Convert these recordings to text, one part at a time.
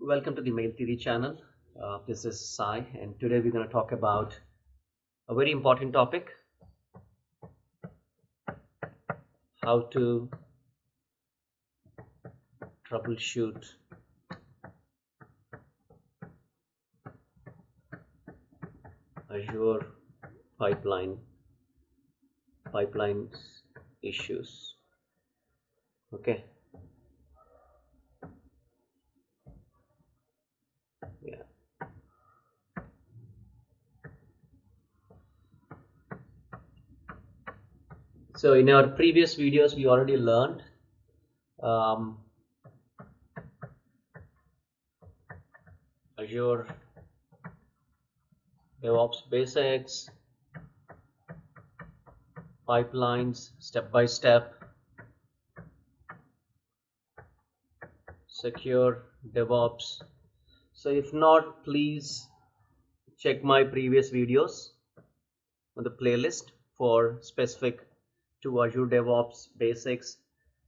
Welcome to the Mail Theory channel. Uh, this is Sai, and today we're going to talk about a very important topic how to troubleshoot Azure pipeline pipelines issues. Okay. So in our previous videos, we already learned um, Azure DevOps basics, pipelines step by step, secure DevOps. So if not, please check my previous videos on the playlist for specific to Azure DevOps basics,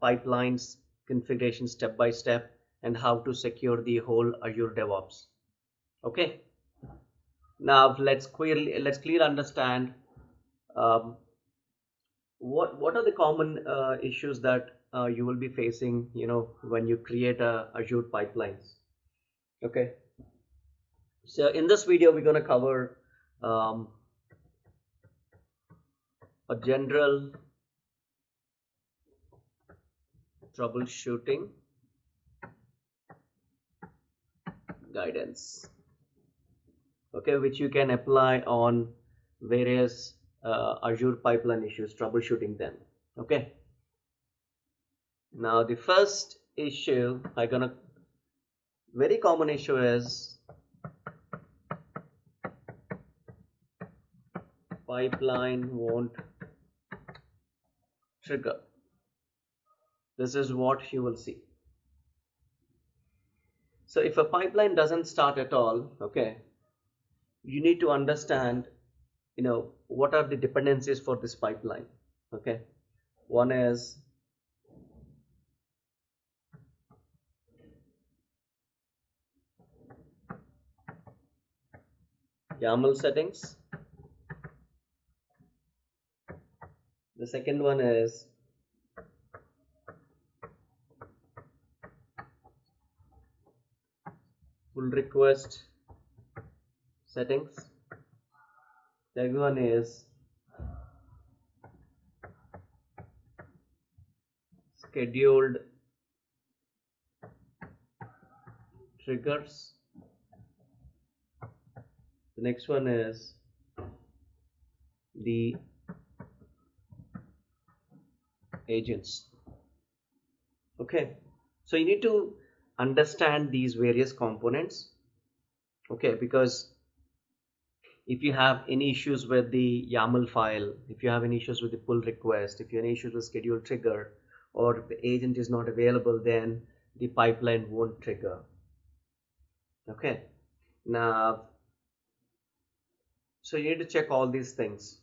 pipelines, configuration step by step, and how to secure the whole Azure DevOps. Okay. Now let's clearly let's clearly understand um, what what are the common uh, issues that uh, you will be facing. You know when you create a Azure pipelines. Okay. So in this video, we're going to cover um, a general troubleshooting guidance okay which you can apply on various uh, azure pipeline issues troubleshooting them okay. Now the first issue i gonna very common issue is pipeline won't trigger this is what you will see. So if a pipeline doesn't start at all okay you need to understand you know what are the dependencies for this pipeline okay? One is YAML settings. The second one is pull request settings. The other one is scheduled triggers. The next one is the agents. Okay so you need to understand these various components okay because if you have any issues with the YAML file, if you have any issues with the pull request, if you have any issues with schedule trigger, or if the agent is not available, then the pipeline won't trigger. Okay, now, so you need to check all these things.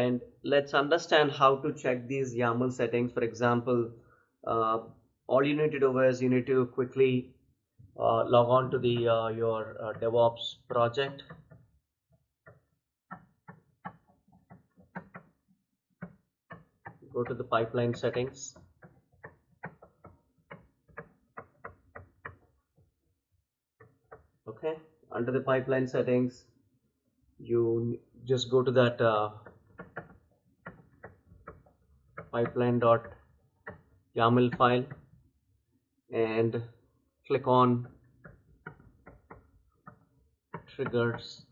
And let's understand how to check these YAML settings. For example, uh, all you need to do is you need to quickly uh, log on to the uh, your uh, DevOps project. Go to the pipeline settings. Okay. Under the pipeline settings you just go to that uh, pipeline dot YAML file and click on triggers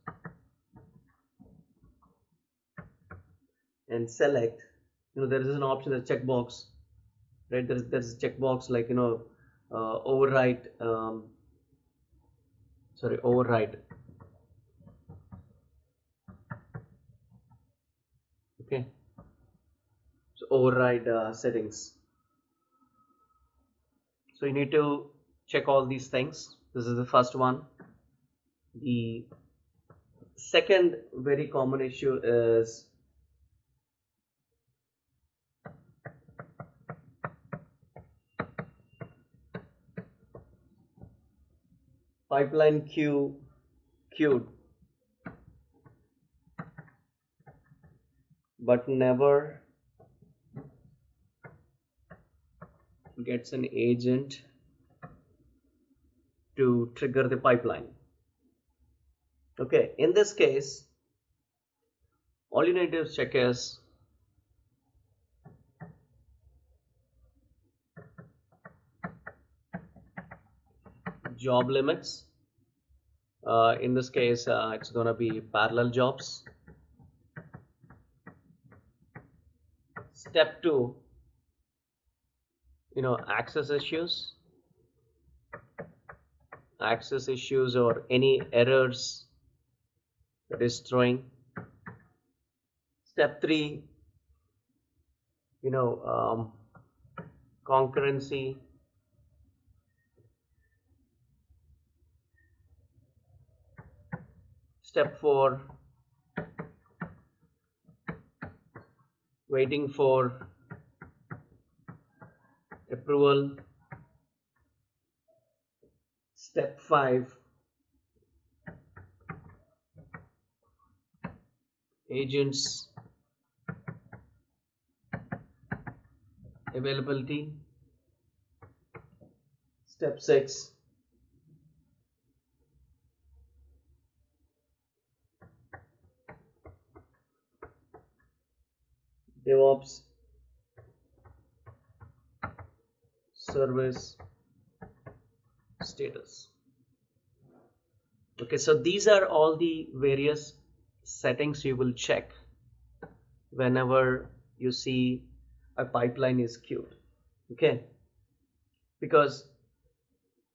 and select. You know there is an option a checkbox right? There's there's a checkbox like you know uh, um, sorry override okay override uh, settings. So you need to check all these things. This is the first one. The second very common issue is pipeline queue queued. But never gets an agent to trigger the pipeline. Okay in this case all you need to check is job limits. Uh, in this case uh, it's gonna be parallel jobs. Step two you know access issues? Access issues or any errors that is throwing step three you know um, concurrency. Step four waiting for approval. Step 5 agents. Availability. Step 6 DevOps service status. Okay so these are all the various settings you will check whenever you see a pipeline is queued. Okay? Because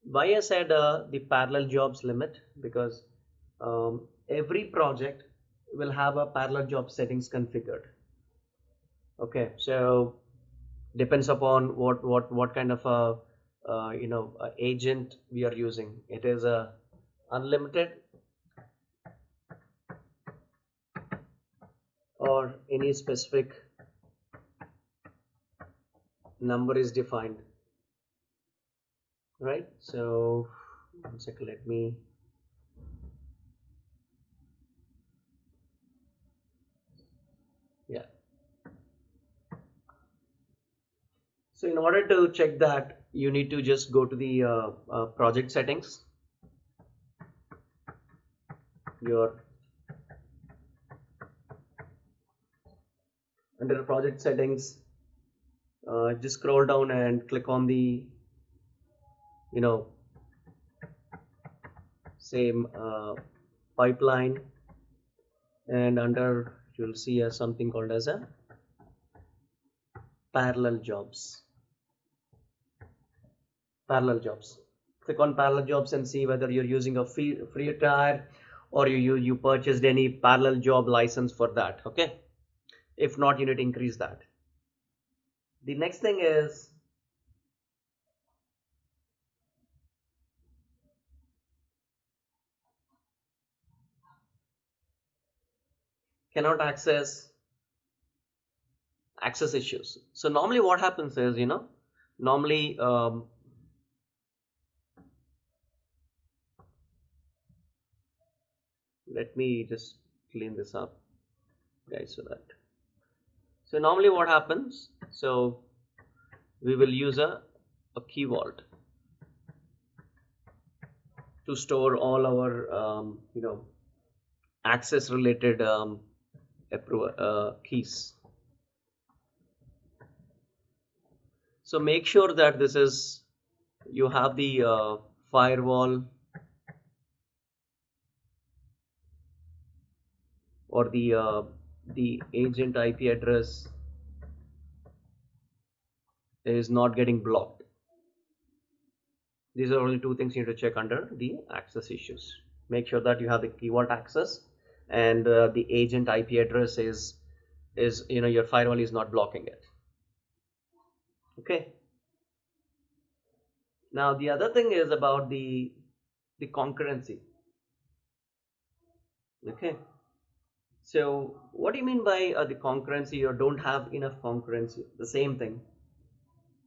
why I said uh, the parallel jobs limit because um, every project will have a parallel job settings configured. Okay so depends upon what what what kind of a uh, you know agent we are using. It is a unlimited or any specific number is defined. Right? So one second let me yeah So in order to check that, you need to just go to the uh, uh, project settings. Your under project settings, uh, just scroll down and click on the, you know, same uh, pipeline, and under you'll see a, something called as a parallel jobs parallel jobs. Click on parallel jobs and see whether you're using a free free tier or you, you you purchased any parallel job license for that okay? If not you need to increase that. The next thing is cannot access access issues. So normally what happens is you know normally um, let me just clean this up guys so that. So normally what happens so we will use a, a key vault to store all our um, you know access related um, uh, keys. So make sure that this is you have the uh, firewall or the uh, the agent IP address is not getting blocked. These are only two things you need to check under the access issues. Make sure that you have the key vault access and uh, the agent IP address is is you know your firewall is not blocking it. Okay. Now the other thing is about the the concurrency. Okay so what do you mean by uh, the concurrency or don't have enough concurrency? The same thing.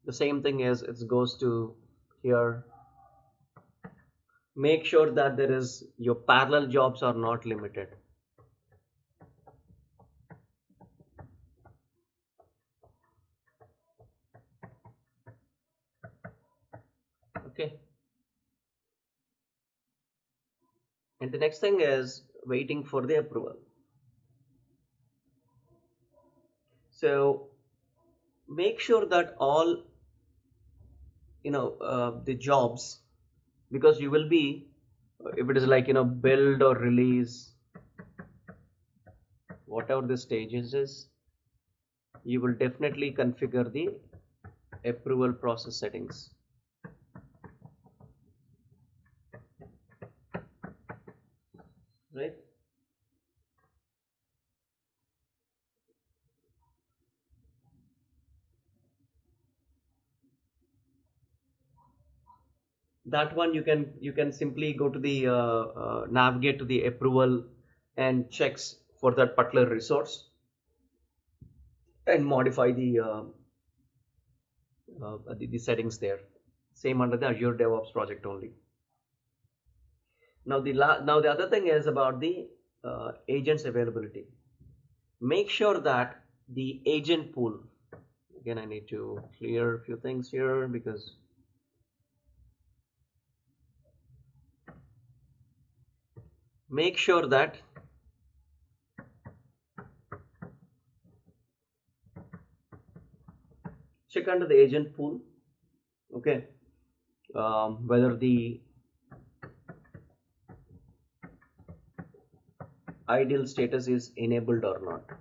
The same thing is it goes to here make sure that there is your parallel jobs are not limited okay and the next thing is waiting for the approval so make sure that all you know uh, the jobs because you will be if it is like you know build or release whatever the stages is you will definitely configure the approval process settings. Right that one you can you can simply go to the uh, uh, navigate to the approval and checks for that particular resource and modify the uh, uh, the, the settings there. Same under the azure devops project only. Now the now the other thing is about the uh, agents availability. Make sure that the agent pool again i need to clear a few things here because make sure that check under the agent pool okay? Um, whether the ideal status is enabled or not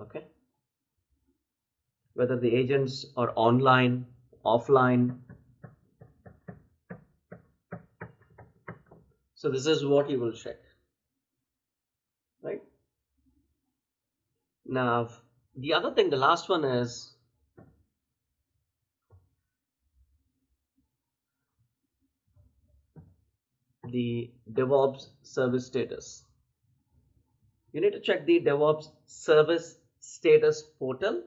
okay? Whether the agents are online offline so this is what you will check right now the other thing the last one is the DevOps service status. You need to check the DevOps service status portal.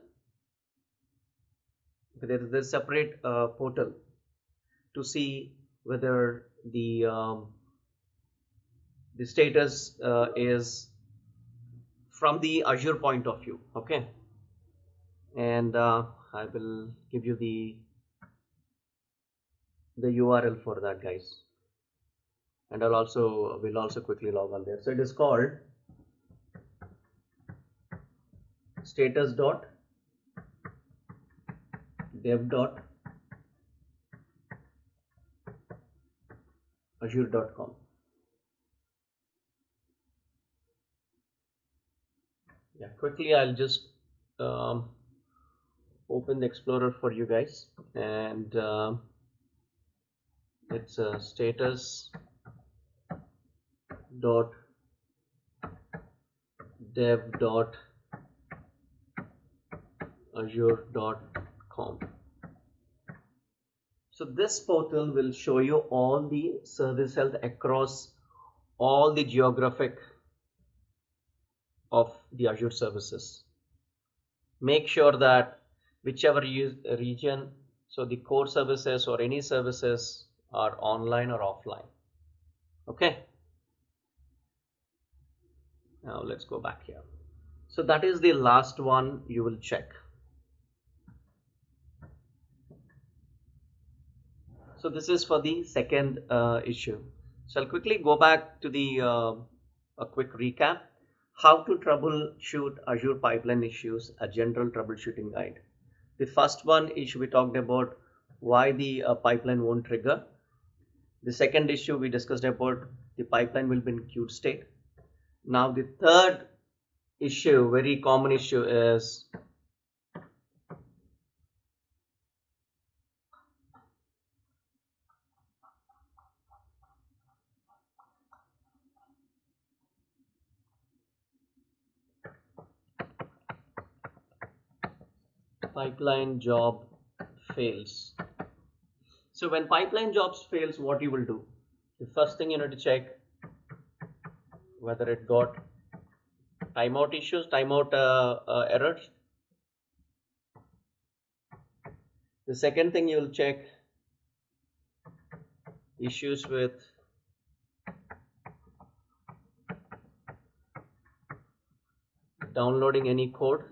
There is a separate uh, portal to see whether the um, the status uh, is from the Azure point of view. Okay, and uh, I will give you the the URL for that, guys and I'll also will also quickly log on there. So it is called status dot dev dot azure.com yeah quickly I'll just um, open the explorer for you guys. And uh, it's a status dot dev dot azure dot com. So this portal will show you all the service health across all the geographic of the azure services. Make sure that whichever region so the core services or any services are online or offline. Okay? Now let's go back here. So that is the last one you will check. So this is for the second uh, issue. So I'll quickly go back to the uh, a quick recap how to troubleshoot Azure pipeline issues a general troubleshooting guide. The first one issue we talked about why the uh, pipeline won't trigger. The second issue we discussed about the pipeline will be in queued state. Now the third issue, very common issue is pipeline job fails. So when pipeline jobs fails, what you will do? The first thing you need to check whether it got timeout issues, timeout uh, uh, errors. The second thing you will check issues with downloading any code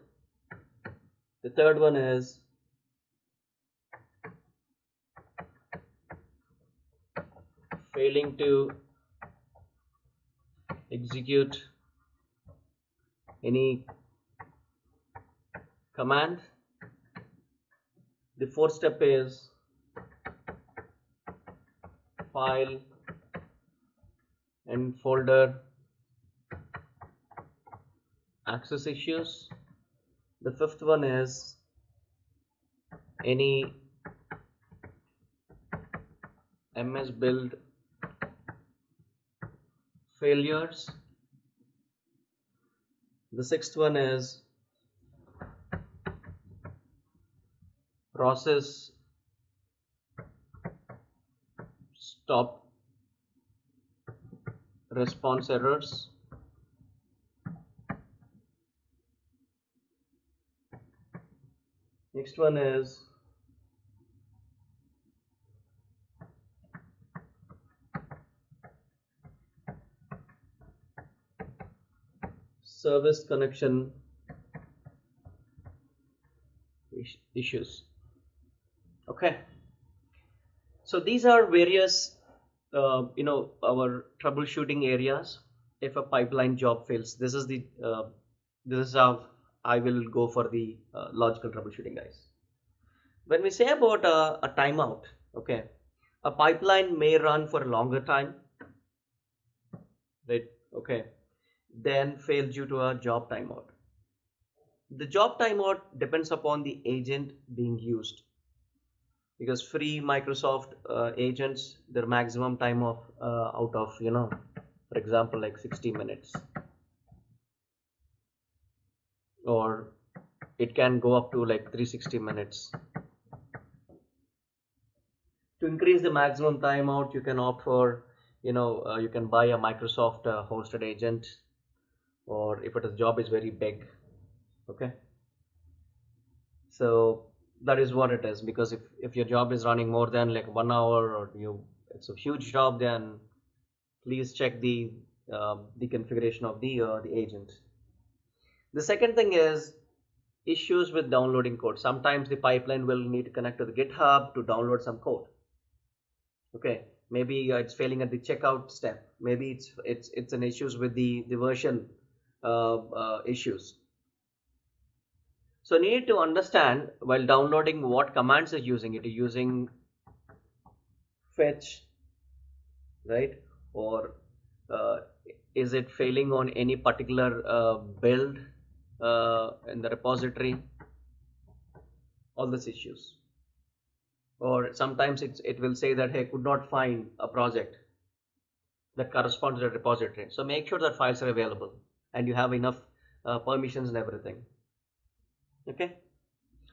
the third one is failing to execute any command. The fourth step is file and folder access issues the fifth one is any ms build failures. The sixth one is process stop response errors next one is service connection issues. Okay. So these are various uh, you know our troubleshooting areas if a pipeline job fails. This is the uh, this is how I will go for the uh, logical troubleshooting guys when we say about a, a timeout okay a pipeline may run for a longer time right okay then fail due to a job timeout. The job timeout depends upon the agent being used because free Microsoft uh, agents their maximum time of uh, out of you know for example like 60 minutes or it can go up to like 360 minutes. To increase the maximum timeout you can opt for you know uh, you can buy a Microsoft uh, hosted agent or if it is job is very big okay? So that is what it is because if, if your job is running more than like one hour or you it's a huge job then please check the uh, the configuration of the uh, the agent the second thing is issues with downloading code sometimes the pipeline will need to connect to the github to download some code okay maybe uh, it's failing at the checkout step maybe it's it's it's an issues with the the version uh, uh, issues. So you need to understand while downloading what commands are using it. using fetch, right? Or uh, is it failing on any particular uh, build uh, in the repository? All these issues. Or sometimes it will say that, hey, could not find a project that corresponds to the repository. So make sure that files are available and you have enough uh, permissions and everything okay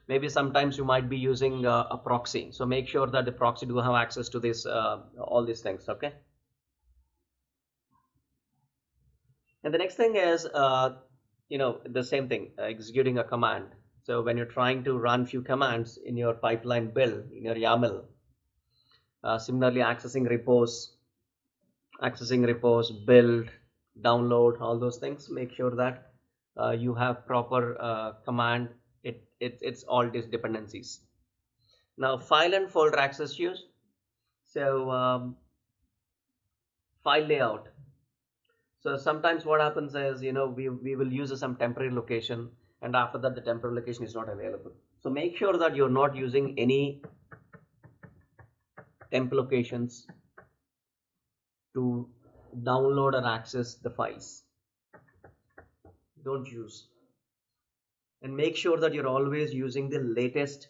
maybe sometimes you might be using uh, a proxy so make sure that the proxy do have access to this uh, all these things okay and the next thing is uh, you know the same thing uh, executing a command. So when you're trying to run few commands in your pipeline build in your YAML uh, similarly accessing repos accessing repos build download all those things make sure that uh, you have proper uh, command it, it it's all these dependencies. Now file and folder access use so um, file layout so sometimes what happens is you know we, we will use some temporary location and after that the temporary location is not available. So make sure that you're not using any temp locations to download or access the files. Don't use. And make sure that you're always using the latest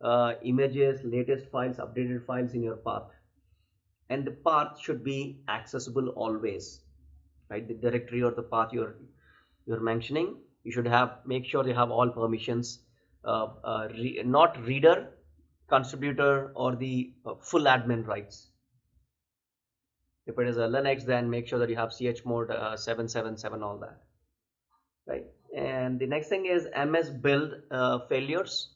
uh, images latest files updated files in your path. And the path should be accessible always right? The directory or the path you're you're mentioning you should have make sure you have all permissions uh, uh, re not reader contributor or the uh, full admin rights. If it is a linux then make sure that you have chmod uh, 777 all that right? And the next thing is ms build uh, failures.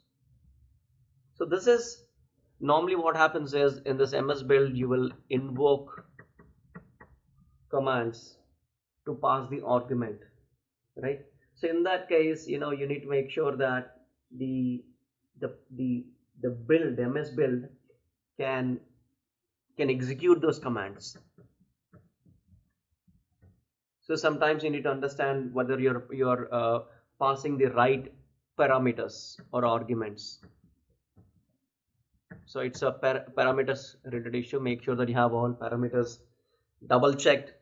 So this is normally what happens is in this ms build you will invoke commands to pass the argument right? So in that case you know you need to make sure that the the the the build ms build can can execute those commands. So sometimes you need to understand whether you're you're uh, passing the right parameters or arguments. So it's a par parameters related issue. Make sure that you have all parameters double checked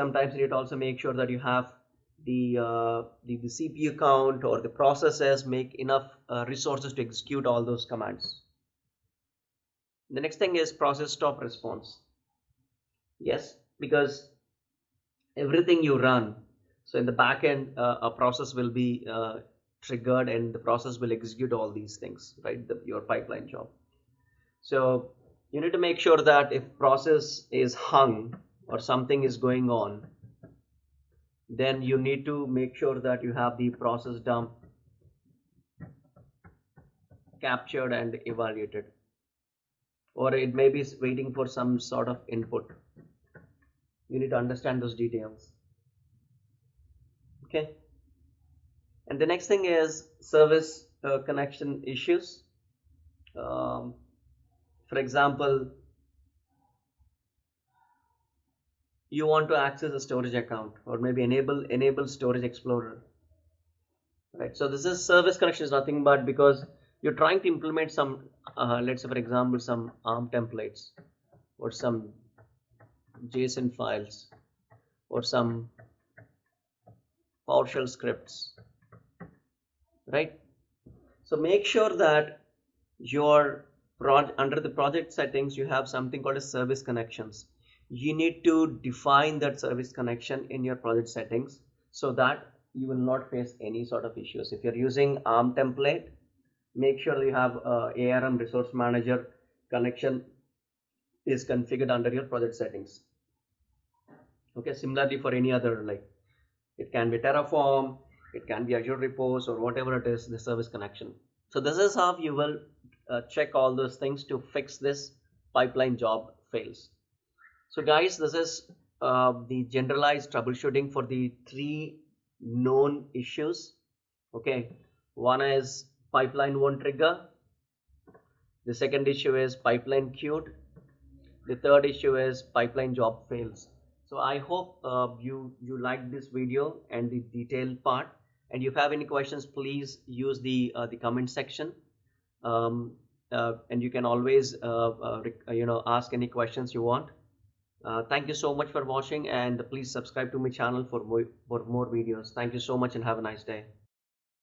sometimes you need to also make sure that you have the, uh, the, the CPU count or the processes make enough uh, resources to execute all those commands. The next thing is process stop response. Yes, because everything you run, so in the back end, uh, a process will be uh, triggered and the process will execute all these things, right? The, your pipeline job. So you need to make sure that if process is hung or something is going on, then you need to make sure that you have the process dump captured and evaluated. Or it may be waiting for some sort of input. You need to understand those details. Okay? And the next thing is service uh, connection issues. Um, for example you want to access a storage account or maybe enable enable storage explorer. Right so this is service connection is nothing but because you're trying to implement some uh, let's say for example some arm templates or some json files or some PowerShell scripts. Right? So make sure that your under the project settings you have something called as service connections you need to define that service connection in your project settings so that you will not face any sort of issues. If you're using arm template make sure you have a arm resource manager connection is configured under your project settings. Okay similarly for any other like it can be terraform it can be azure repos or whatever it is the service connection. So this is how you will uh, check all those things to fix this pipeline job fails so guys, this is uh, the generalized troubleshooting for the three known issues. Okay, one is pipeline won't trigger. The second issue is pipeline queued. The third issue is pipeline job fails. So I hope uh, you you like this video and the detailed part. And if you have any questions, please use the uh, the comment section. Um, uh, and you can always uh, uh, you know ask any questions you want. Uh, thank you so much for watching and please subscribe to my channel for more, for more videos. Thank you so much and have a nice day.